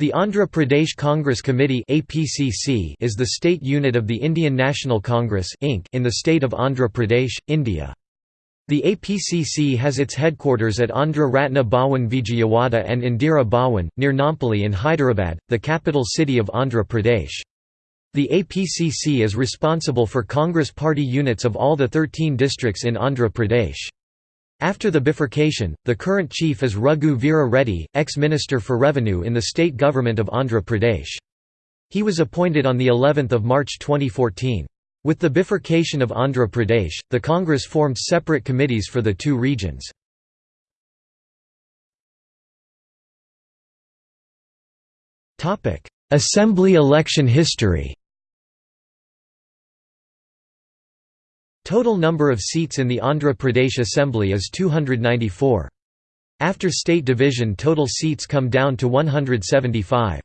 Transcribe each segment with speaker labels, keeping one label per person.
Speaker 1: The Andhra Pradesh Congress Committee is the state unit of the Indian National Congress in the state of Andhra Pradesh, India. The APCC has its headquarters at Andhra Ratna Bhawan Vijayawada and Indira Bhawan, near Nampally in Hyderabad, the capital city of Andhra Pradesh. The APCC is responsible for Congress party units of all the 13 districts in Andhra Pradesh. After the bifurcation, the current chief is Raghu Veera Reddy, ex-minister for revenue in the state government of Andhra Pradesh. He was appointed on the 11th of March 2014. With the bifurcation of Andhra Pradesh, the Congress formed separate committees for the two regions. Assembly election history Total number of seats in the Andhra Pradesh Assembly is 294. After state division total seats come down to 175.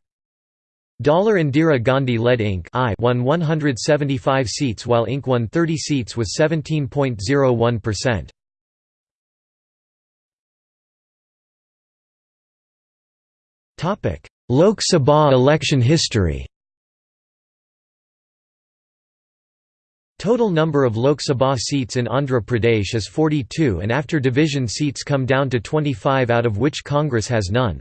Speaker 1: Dollar Indira Gandhi led Inc. I won 175 seats while Inc. won 30 seats with 17.01%. Lok Sabha election history Total number of Lok Sabha seats in Andhra Pradesh is 42 and after division seats come down to 25 out of which Congress has none.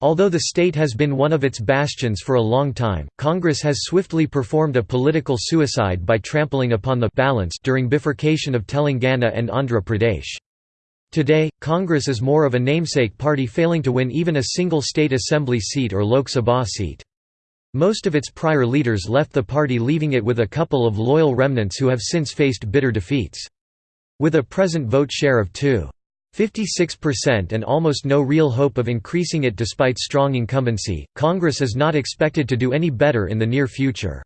Speaker 1: Although the state has been one of its bastions for a long time, Congress has swiftly performed a political suicide by trampling upon the balance during bifurcation of Telangana and Andhra Pradesh. Today, Congress is more of a namesake party failing to win even a single state assembly seat or Lok Sabha seat. Most of its prior leaders left the party leaving it with a couple of loyal remnants who have since faced bitter defeats. With a present vote share of 2. 56% and almost no real hope of increasing it despite strong incumbency, Congress is not expected to do any better in the near future.